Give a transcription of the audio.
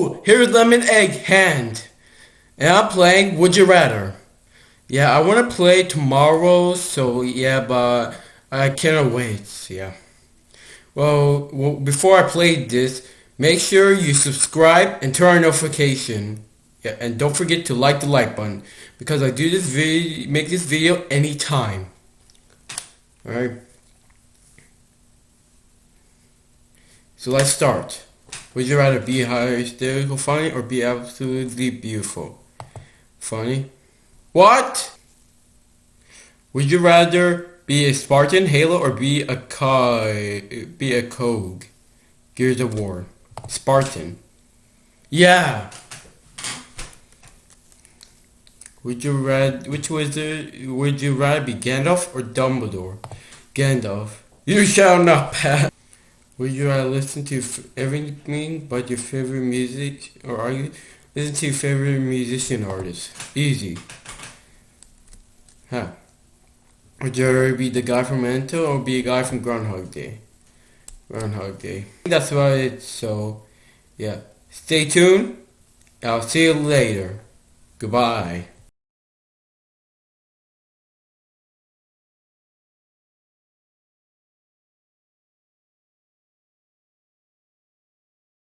Whoa! Here's Lemon Egg Hand. And I'm playing Would You Rather. Yeah, I want to play tomorrow, so yeah, but I cannot wait, yeah. Well, well, before I play this, make sure you subscribe and turn on notification. Yeah, and don't forget to like the like button because I do this video, make this video anytime. Alright. So let's start. Would you rather be hysterical funny or be absolutely beautiful? Funny? What? Would you rather be a Spartan Halo or be a Kai be a COG? Gears of War. Spartan. Yeah. Would you rather which was the would you rather be Gandalf or Dumbledore? Gandalf. You shall not pass. Would you rather listen to everything but your favorite music or are you listen to your favorite musician artist? Easy. Huh. Would you rather be the guy from Memento or be a guy from Groundhog Day? Groundhog Day. That's about it. So, yeah. Stay tuned. I'll see you later. Goodbye.